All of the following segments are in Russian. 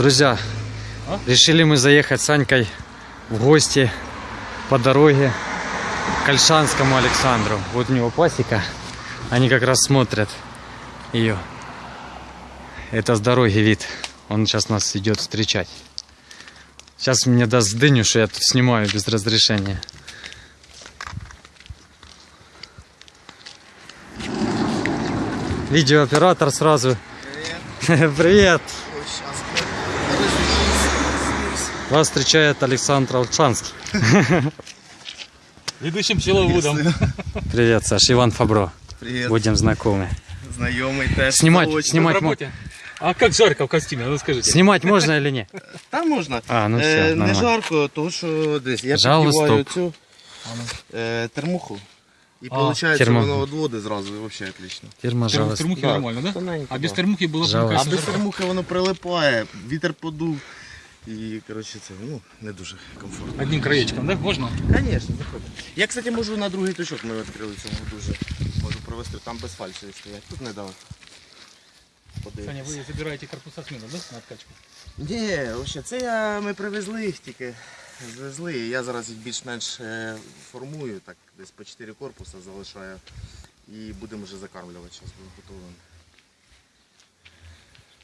Друзья, решили мы заехать с Анькой в гости по дороге к Ольшанскому Александру. Вот у него пасека. Они как раз смотрят ее. Это с дороги вид. Он сейчас нас идет встречать. Сейчас мне даст дыню, что я тут снимаю без разрешения. Видеооператор сразу. Привет. Вас встречает Александр Алчанский. Ведущим пчеловодом. Привет, Саш. Иван Фабро. Привет, Будем знакомы. знайомий теж. Снимать, Заочно. В снимать, мо- работе. А как жарко в костюме, ну скажите. снимать можно или нет? Та можна. А, ну Е, все, не нормально. жарко, тому що десь я Жало, піддіваю стоп. цю е, термуху. І А, виходить, термо- воно відводить зразу, і взагалі отлично. Фирма Терм- жалость. термухи Да, нормально, да? тоненько, А без да. термухи было бы, Жалость. А кажется, без жарко. термухи воно прилипає, вітер подув. І, коротше, це ну, не дуже комфортно. Одним краєчком, да? Можна? Звісно, заходь. Я, кстати, можу на другий точок ми відкрили цьому дуже. Можу провести, там без фальші стоять. Тут недалеко. Саня, ви забираєте корпуса смену, да? На откачку? Ні, взагалі, це я, ми привезли їх тільки. Звезли. Я зараз їх більш-менш е, формую, так десь по 4 корпуса залишаю. І будемо вже закармлювати, зараз буде готовим.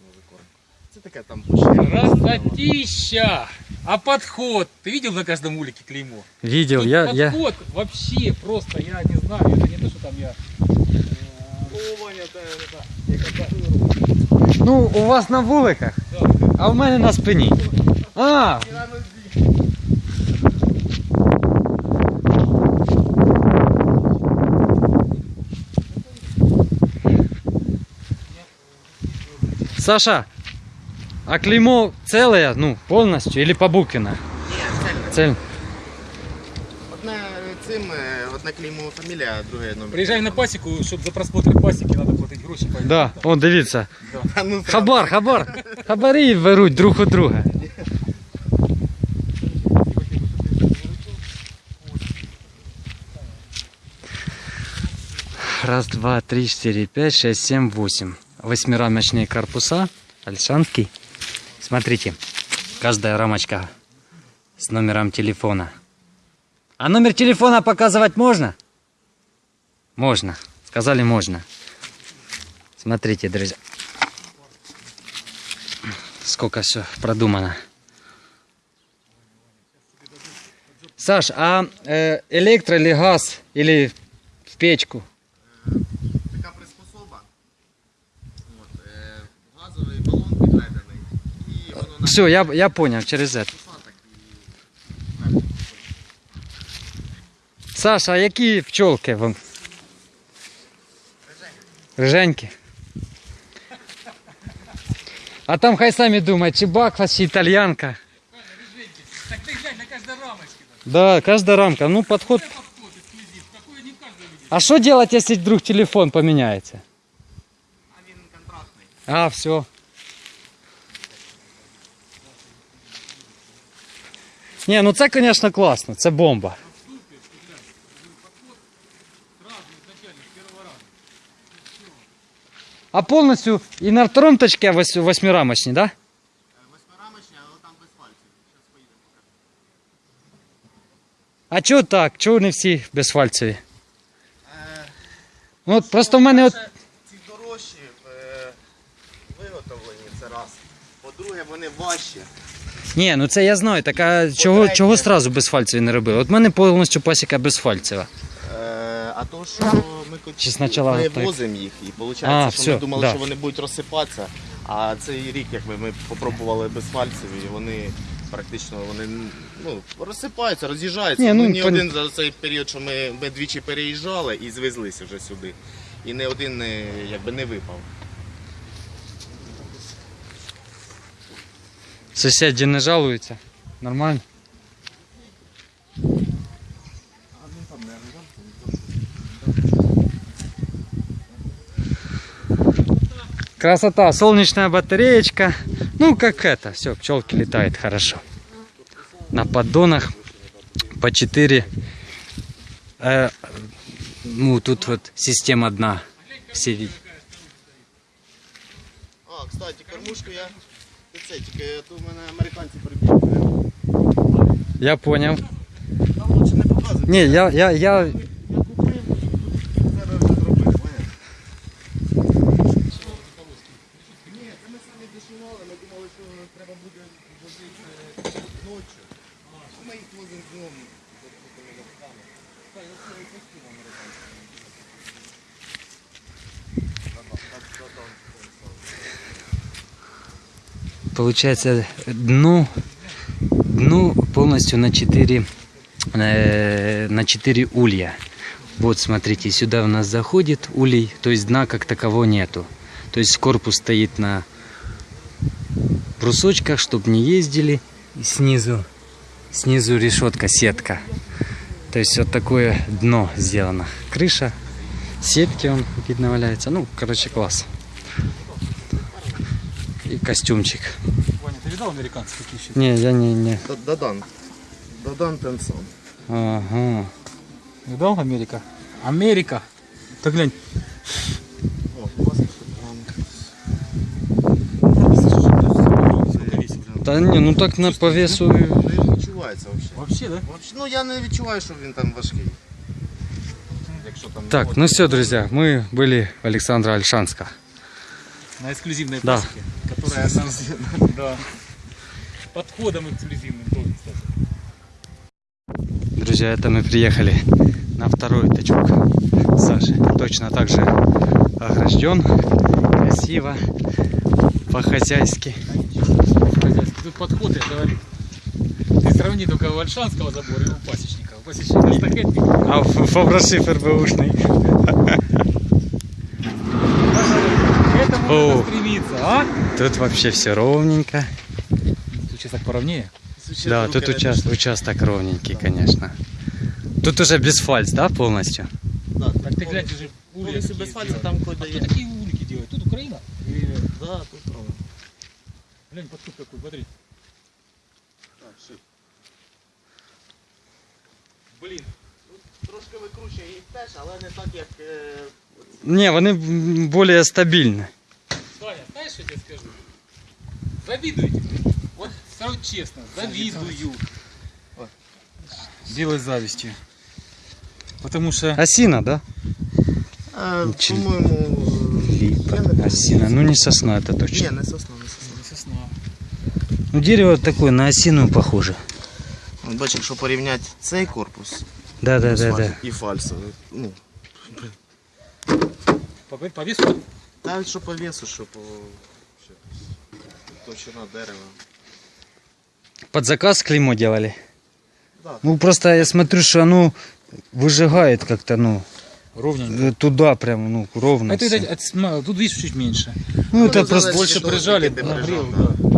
Новий корм. Це таке там Красотища! А подход? Ты видел на каждом улике клеймо? Видел, Тут я, я... подход вообще просто, я не знаю, это не то, что там я... Ну, у вас на вуликах, а у мене на спині. А, Саша, а клеймо целое, ну, полностью или побукино? Ні, цельне. Цель. Одне цим, е, одне клеймо фамілія, а друге номер. Приезжай на пасеку, чтобы за просмотр пасеки надо платить гроши. поэтому Да, там- о, дивіться. А, ну, Хабар, хабар. Хабарі беруть друг у друга. Раз, два, три, четыре, пять, шесть, семь, восемь. Восьмирамочные корпуса. Альшанский. Смотрите, каждая рамочка с номером телефона. А номер телефона показывать можно? Можно. Сказали можно. Смотрите, друзья. Сколько все продумано. Саш, а э, электро или газ или в печку? Така приспособа. От, е, газовий балон підведений. І воно на Все, я, я понял, через это. посадок і Саша, а які пчолки вам? Риженькі. А там хай самі думають, чи баква, чи італьянка. Так ты глянь на каждой рамочке. Да, каждая рамка. Ну, подход. Подход, эксклюзив. Такое не в каждом виде. А что делать, если вдруг телефон поменяется? А він контрактний. А, все. Не, ну це, конечно, класно, це бомба. А повністю і на втором точке вось- восьмирамочні, да? Е, Восьмирамочний, але там без пальців. Зараз поїдемо. А чого так? Чого не всі безфальцеві? Ну, просто в мене от. Ці дорожчі е, виготовлені, це раз. По-друге, вони важчі. Ні, ну це я знаю. Так а чого, чого сразу безфальцеві не робили? От в мене повністю пасіка безфальцева. Е, а то, що ми, Чи спочатку ми так? возимо їх, і виходить, А, що всьо, ми думали, да. що вони будуть розсипатися. А цей рік, якби ми попробували безфальцеві, і вони практично вони ну, розсипаються, роз'їжджаються. Ні, ну, ні пон- один за цей період, що ми, ми двічі переїжджали і звезлися вже сюди. І не один не, якби, не випав. Сусіди не жалуються. Нормально. Красота, солнечная батареечка. Ну, как это, все, пчелки летают хорошо. На поддонах по 4. Э, ну, тут вот система одна. Все видят. А, кстати, кормушку я Це тільки то в мене американці прибігли. Я понял. Там лучше не показують. Не, я, я, я, получается, дно, дно полностью на 4, э, на 4 улья. Вот, смотрите, сюда у нас заходит улей, то есть дна как такового нету. То есть корпус стоит на брусочках, чтобы не ездили. И снизу, снизу решетка, сетка. То есть вот такое дно сделано. Крыша, сетки он видно валяется. Ну, короче, класс И костюмчик. Ваня, ты видал американцы какие еще? Не, я не, не. Да- Дадан. Дадан Тенсон. Ага. Видал Америка? Америка! Ты глянь. О, у вас Сколько весит? Да не, ну так на по весу. Не відчувається взагалі. Вообще, да? Вообще, ну я не відчуваю, що він там важкий. Якщо там Так, ну все, друзья, мы были в Александра Альшанска. На эксклюзивной Да. пасеке, которая нам... Да. Подходом эксклюзивным тоже, кстати. Друзья, это мы приехали на второй тачок Саши. Точно так же огражден, красиво, по-хозяйски. Тут подход, я говорю. Ты сравни только у Альшанского забора и у пасечника. У пасечника эстафетник. А в фаброшифер бэушный. К этому О. надо стремиться, а? Тут вообще все ровненько. Тут сейчас так поровнее. Да, тут участок, участок ровненький, конечно. Тут уже без фальц, да, полностью? Да, Так ты глянь, ты же улья если такие без фальца, там кое-то А есть. такие улики делают? Тут Украина? Или... Да, тут правда. Глянь, подход какой, смотри. Блин, Трошки викручує їх теж, але не так, як. е, Не, вони стабильны. Саня, знаешь, что я тебе скажу? Завидуете. мне. Вот сразу честно, завидую. Делай завистью. Потому что... Осина, да? е, Чи- По-моєму. я не Липа, пам'ятаю. осина. Ну не сосна, это Ні, точно. не сосна, не сосна. Не сосна. Ну дерево такое, на осину похоже. От Бачиш, якщо порівняти цей корпус Да, да, да, фаль- да. і фальсовий. Ну, По, по весу? навіть що по весу, що по що, товщина дерева. Под заказ клеймо делали. Да. Ну просто я смотрю, что оно выжигает как-то, ну, Ровненько. э, туда прям, ну, ровно. Это, всё. это- это сма- тут видишь чуть меньше. Ну, это Ну, просто... залежить Больше від того, прижали, скільки ти нагрел, прижав, да.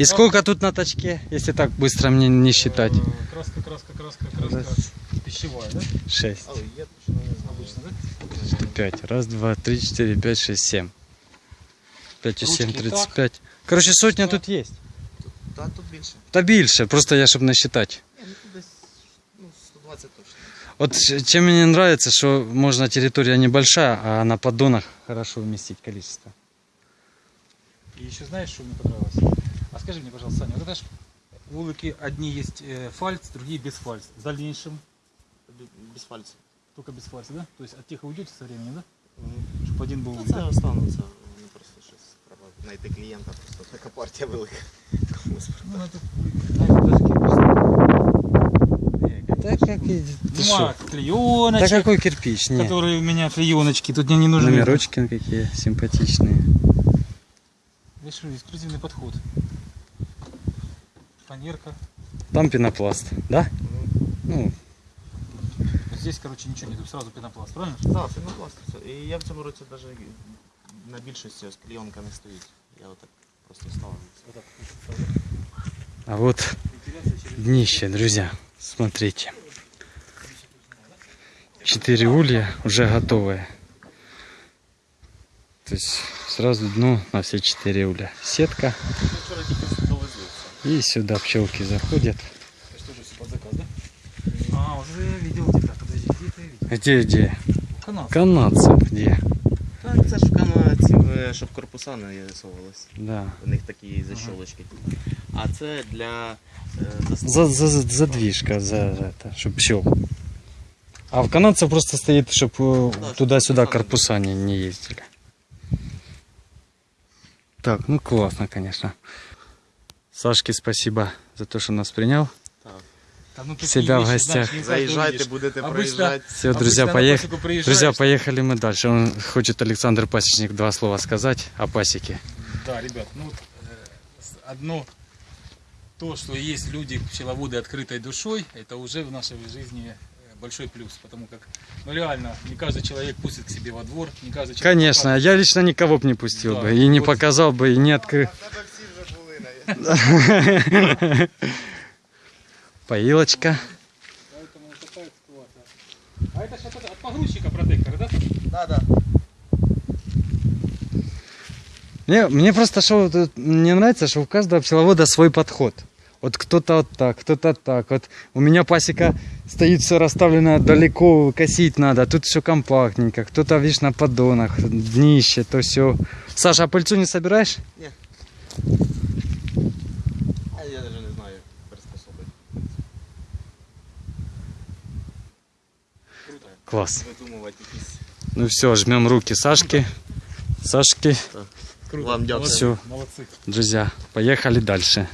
И сколько тут на тачке, если так быстро мне не считать? Э, Краска, краска, краска, краска. Раз. Пищевая, да? Шесть. Але є точно не знаю. Обычно, да? Пять. Раз, два, три, четыре, пять, шесть, семь. Пять и семь, Ручки тридцать так. пять. Короче, сотня Так. тут есть. Та тут більше. Та більше, просто я, щоб насчитать. Ні, ну тут десь ну, 120 точно. Вот ч- чем мне нравится, что можно территория небольшая, а на поддонах хорошо вместить количество. И еще знаешь, что мне понравилось? А скажи мне, пожалуйста, Саня, вот это ж улыки одни есть э, фальц, другие без фальц. В дальнейшем Бі- Без пальців. только без фальца, да? То есть от тех и уйдете со временем, да? Мгм. Чтобы один был... Ну, да? це останеться. Вони просто щось треба знайти клієнта, просто така партія велика. Комусь Ну, это, знаешь, даже кирпич. Да как и... ты шо? Нема Да клееночек, какой кирпич? Нет. которые у меня клееночки, тут мне не нужны. Номерочки какие симпатичные. Видишь, эксклюзивный подход. Фанерка. Там пенопласт, да? Ну, Вот здесь, короче, ничего нет, тут сразу пенопласт, правильно? Так, пінопласт. це. І я в цьому році навіть на більшості ось клейонка не стоїть. Я отак просто ставив. Вот так, вот так. а вот днище, друзья. Смотрите. Четыре улья уже готовые. То есть сразу дно на все четыре улья. Сетка. Ми вчора тільки довезли все. И сюда пчелки заходят. Где? Где? Канал. Канадцев где? Так, це ж в канадців, щоб корпуса не рисувалися. Да. У них такі защолочки. А це для. За, за, за- задвижка, за это, чтобы пчел. А в канадцев просто стоит, чтобы Да, чтоб туда-сюда корпуса не не, ездили. Так, ну классно, конечно. Сашке спасибо за то, что нас принял. Ну, Себя в гостях. не увидишь. будете проїжджати. Все, друзья, приезжаешь, Друзья, поехали мы дальше. Он хочет Александр Пасечник два слова сказать о пасеке. Да, ребят, ну вот, э, одно то, что есть люди, пчеловоды открытой душой, это уже в нашей жизни э, большой плюс, потому как, ну реально, не каждый человек пустит к себе во двор, не каждый человек Конечно, я лично никого бы не пустил Да, бы и не вот. показал бы, и не открыл. Поилочка. Поэтому вот такая ситуация. А это сейчас от погрузчика протектор, да? Да, да. Мне, мне просто что мне нравится, что у каждого пчеловода свой подход. Вот кто-то вот так, кто-то так. Вот у меня пасека стоит все расставлено далеко, косить надо. Тут все компактненько. Кто-то, видишь, на поддонах, днище, то все. Саша, а пыльцу не собираешь? А я навіть не знаю приспособити. Якісь. Ну все, жмем руки Сашки. Сашки. Вам дякую. Всё. Молодцы. Друзья, поехали дальше.